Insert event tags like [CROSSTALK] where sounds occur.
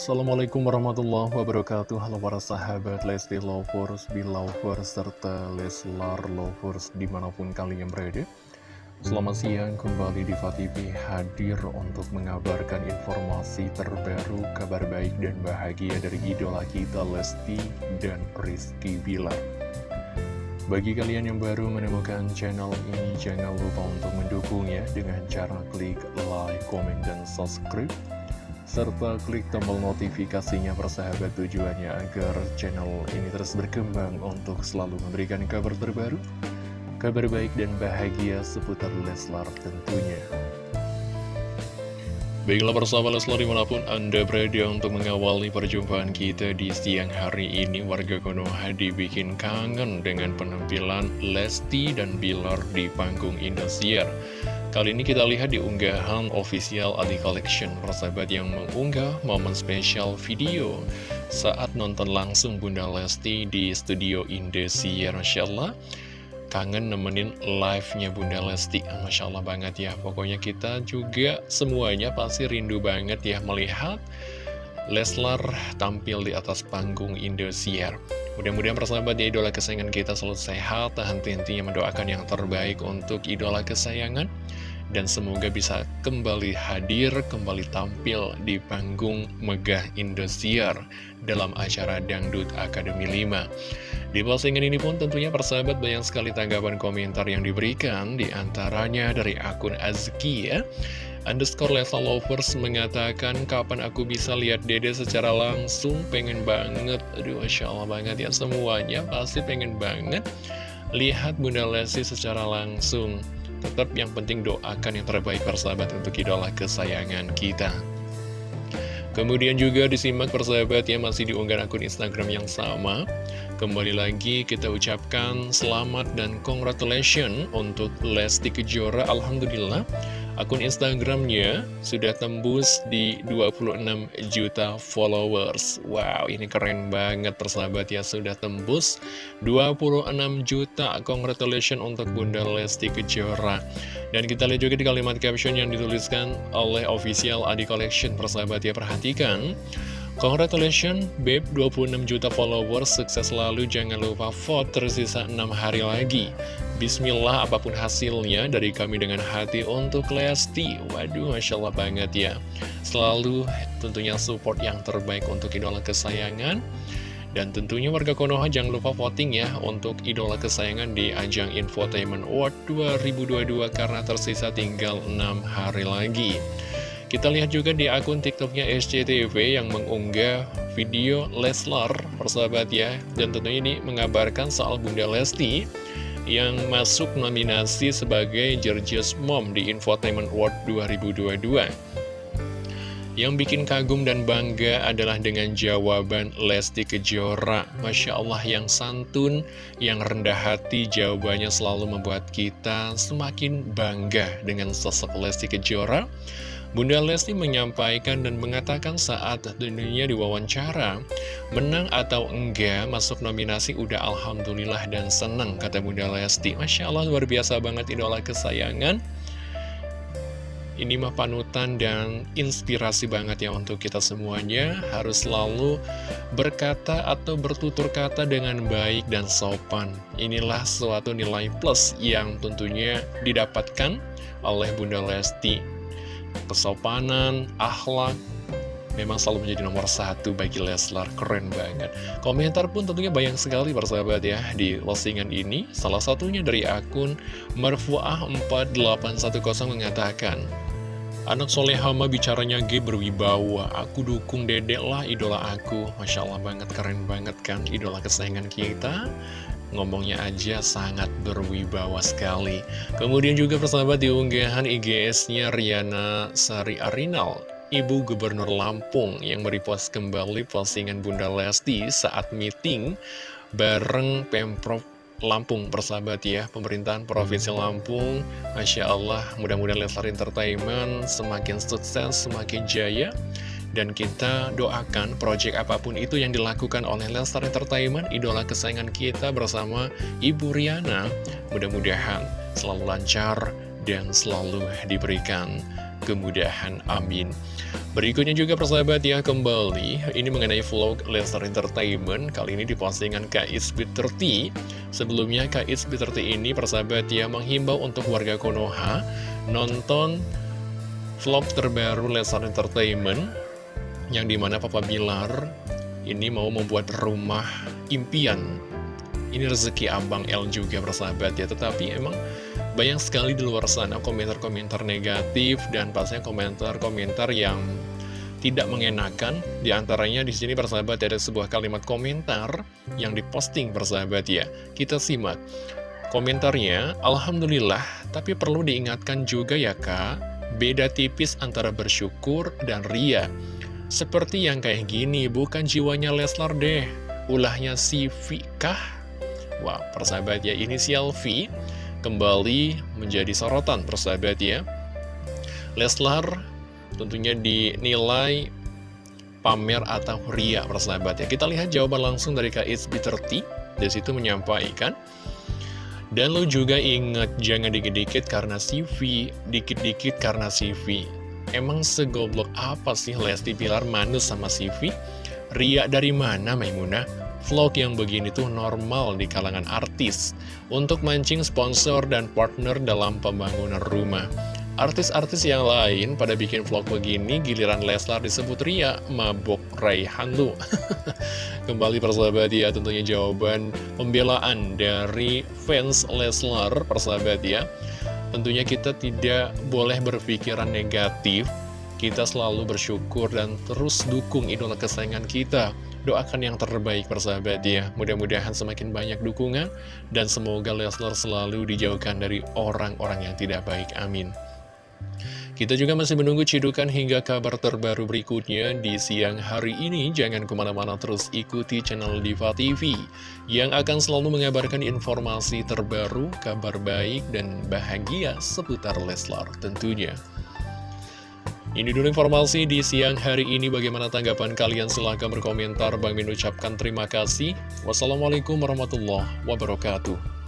Assalamualaikum warahmatullahi wabarakatuh. Halo para sahabat Lesti Lovers, Belovers, serta Leslar Lovers di mana pun kalian berada. Selamat siang kembali di TV hadir untuk mengabarkan informasi terbaru, kabar baik dan bahagia dari idola kita Lesti dan Rizky Bilar. Bagi kalian yang baru menemukan channel ini, jangan lupa untuk mendukungnya dengan cara klik like, comment, dan subscribe serta klik tombol notifikasinya persahabat tujuannya agar channel ini terus berkembang untuk selalu memberikan kabar terbaru, kabar baik dan bahagia seputar Leslar tentunya. Baiklah persahabat Leslar di mana pun Anda berada untuk mengawali perjumpaan kita di siang hari ini Warga Konoha dibikin kangen dengan penampilan Lesti dan Bilar di panggung Indosiar Kali ini kita lihat di unggahan official Adi Collection. Persahabat yang mengunggah momen spesial video saat nonton langsung Bunda Lesti di studio Indosiar Masya Allah kangen nemenin live-nya Bunda Lesti Masya Allah banget ya. Pokoknya kita juga semuanya pasti rindu banget ya melihat Leslar tampil di atas panggung Indosiar. Mudah-mudahan persahabat ya idola kesayangan kita selalu sehat. Dan henti-hentinya mendoakan yang terbaik untuk idola kesayangan dan semoga bisa kembali hadir, kembali tampil di panggung Megah Indosiar dalam acara Dangdut Akademi 5. Di postingan ini pun tentunya persahabat banyak sekali tanggapan komentar yang diberikan, di antaranya dari akun Azkia, underscore level lovers mengatakan kapan aku bisa lihat dede secara langsung? Pengen banget. Aduh Masya Allah banget ya semuanya pasti pengen banget lihat Bunda Lesti secara langsung Tetap yang penting doakan yang terbaik persahabat untuk idola kesayangan kita. Kemudian juga disimak persahabat yang masih diunggah akun Instagram yang sama. Kembali lagi kita ucapkan selamat dan congratulations untuk Lesti Kejora. Alhamdulillah Akun Instagramnya sudah tembus di 26 juta followers. Wow, ini keren banget persahabat ya Sudah tembus 26 juta. Congratulations untuk Bunda Lesti Kejora. Dan kita lihat juga di kalimat caption yang dituliskan oleh official Adi Collection. Persahabat ya, perhatikan Congratulations, Babe, 26 juta followers, sukses selalu, jangan lupa vote, tersisa 6 hari lagi. Bismillah, apa pun hasilnya, dari kami dengan hati untuk Lesti. Waduh, Masya Allah banget ya. Selalu tentunya support yang terbaik untuk idola kesayangan. Dan tentunya warga Konoha jangan lupa voting ya untuk idola kesayangan di ajang Infotainment Award 2022 karena tersisa tinggal 6 hari lagi. Kita lihat juga di akun TikToknya SCTV yang mengunggah video Leslar, persahabat ya. Dan tentunya ini mengabarkan soal Bunda Lesti yang masuk nominasi sebagai Georgia's Mom di Infotainment Award 2022. Yang bikin kagum dan bangga adalah dengan jawaban Lesti Kejora. Masya Allah yang santun, yang rendah hati, jawabannya selalu membuat kita semakin bangga dengan sosok Lesti Kejora. Bunda Lesti menyampaikan dan mengatakan saat dunia diwawancara, menang atau enggak masuk nominasi udah Alhamdulillah dan senang, kata Bunda Lesti. Masya Allah luar biasa banget idola kesayangan. Ini mah panutan dan inspirasi banget ya untuk kita semuanya Harus selalu berkata atau bertutur kata dengan baik dan sopan Inilah suatu nilai plus yang tentunya didapatkan oleh Bunda Lesti kesopanan, akhlak, memang selalu menjadi nomor satu bagi Leslar, keren banget. Komentar pun tentunya banyak sekali persahabat ya di postingan ini, salah satunya dari akun Marfuah4810 mengatakan, Anak soleh hama bicaranya G berwibawa. Aku dukung dedek lah idola aku. Masya Allah banget, keren banget kan Idola kesayangan kita Ngomongnya aja sangat berwibawa sekali. Kemudian juga persahabat diunggahan IGS-nya Riana Sari Arinal Ibu Gubernur Lampung yang merepost kembali postingan Bunda Lesti saat meeting bareng Pemprov Lampung. Persahabat ya Pemerintahan Provinsi Lampung Masya Allah mudah-mudahan Leslar Entertainment semakin sukses, semakin jaya dan kita doakan project apa pun itu yang dilakukan oleh Lenstar Entertainment, idola kesayangan kita bersama Ibu Riana, mudah-mudahan selalu lancar dan selalu diberikan kemudahan. Amin. Berikutnya juga persahabat ya kembali Ini mengenai vlog Lesnar Entertainment Kali ini di postingan KSB 30 Sebelumnya KSB 30 ini persahabat ya menghimbau untuk warga Konoha Nonton vlog terbaru Lesnar Entertainment Yang di mana Papa Bilar ini mau membuat rumah impian. Ini rezeki Abang L juga persahabat ya. Tetapi emang banyak sekali di luar sana komentar-komentar negatif Dan pastinya komentar-komentar yang tidak mengenakan. Di antaranya di sini persahabat ada sebuah kalimat komentar yang diposting persahabat ya. Kita simak Komentarnya, Alhamdulillah, tapi perlu diingatkan juga ya kak. Beda tipis antara bersyukur dan ria Seperti yang kayak gini, bukan jiwanya Leslar deh Ulahnya si kah? Wah, persahabat ya, inisial V kembali menjadi sorotan persahabat ya. Leslar tentunya dinilai pamer atau ria persahabat ya. Kita lihat jawaban langsung dari KSB30, dari situ menyampaikan, dan lo juga inget, jangan dikit-dikit karena CV, dikit-dikit karena CV. Emang segoblok apa sih Lesti Pilar manus sama CV? Ria dari mana Maimunah? Vlog yang begini tuh normal di kalangan artis untuk mancing sponsor dan partner dalam pembangunan rumah. Artis-artis yang lain pada bikin vlog begini, giliran Leslar disebut Ria, mabok Raihan lu. [LAUGHS] Kembali persahabat ya, tentunya jawaban pembelaan dari fans Leslar, persahabat ya. Tentunya kita tidak boleh berpikiran negatif, kita selalu bersyukur dan terus dukung idola kesayangan kita. Doakan yang terbaik persahabat ya. Mudah-mudahan semakin banyak dukungan Dan semoga Leslar selalu dijauhkan dari orang-orang yang tidak baik. Amin kita juga masih menunggu cidukan hingga kabar terbaru berikutnya di siang hari ini. Jangan ke mana-mana terus ikuti channel Diva TV yang akan selalu mengabarkan informasi terbaru, kabar baik, dan bahagia seputar Leslar tentunya. Ini dulu informasi di siang hari ini. Bagaimana tanggapan kalian? Silahkan berkomentar. Bang Min ucapkan terima kasih. Wassalamualaikum warahmatullahi wabarakatuh.